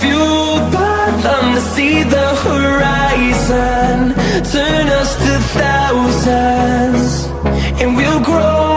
fueled by them to see the horizon. Turn us to thousands And we'll grow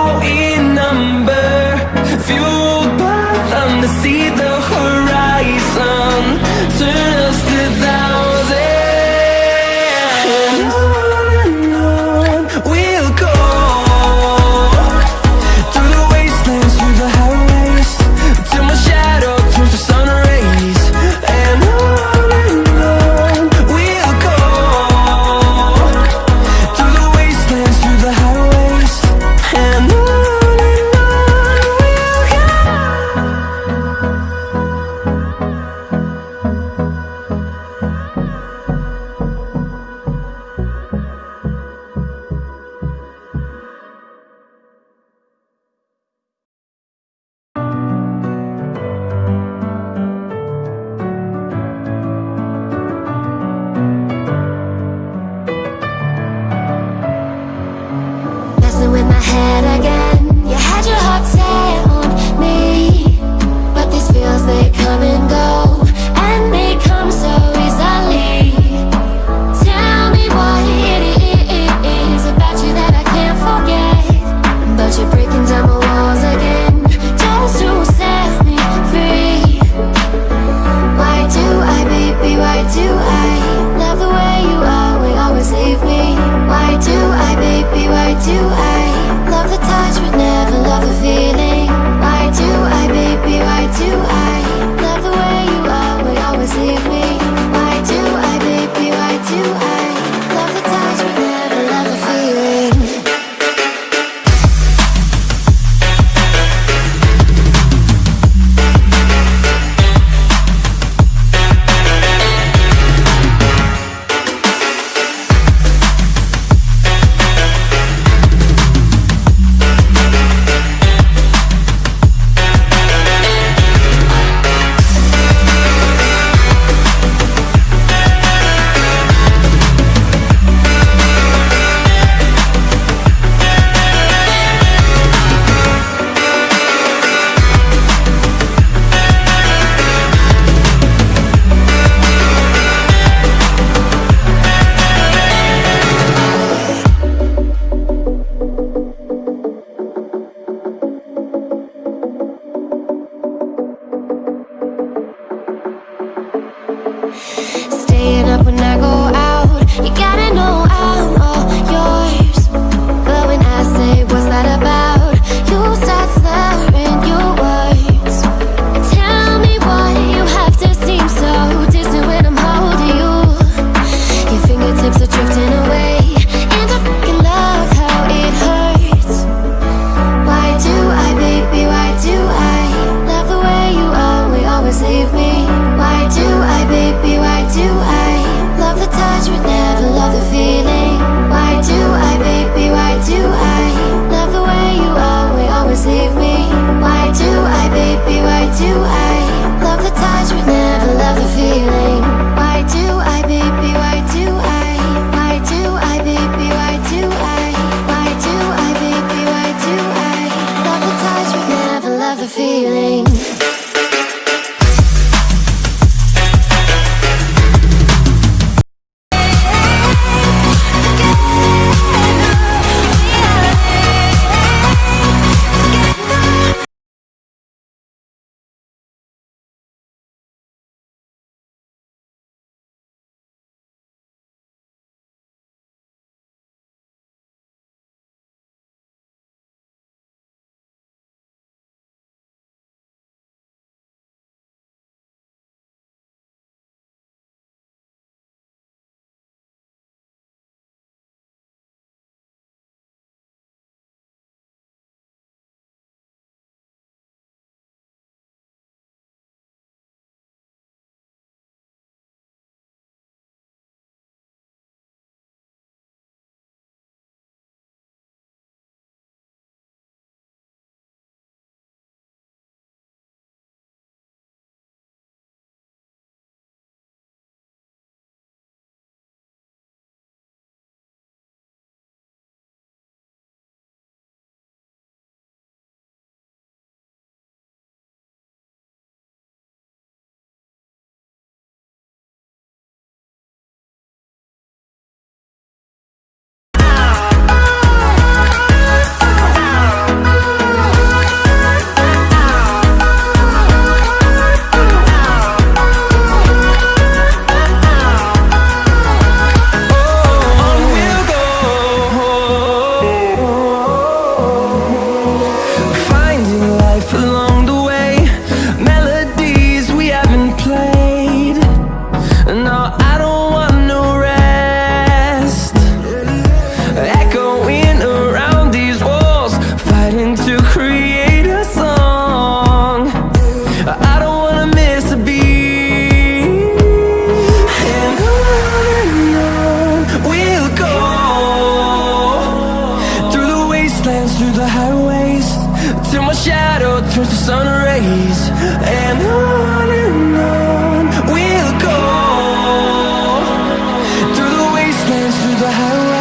the highways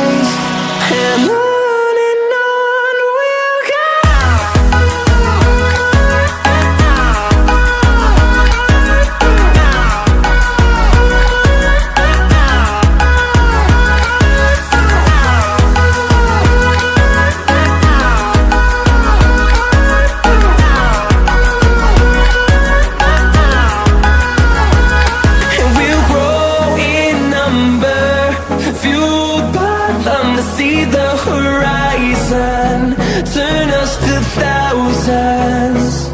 Turn us to thousands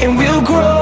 And we'll grow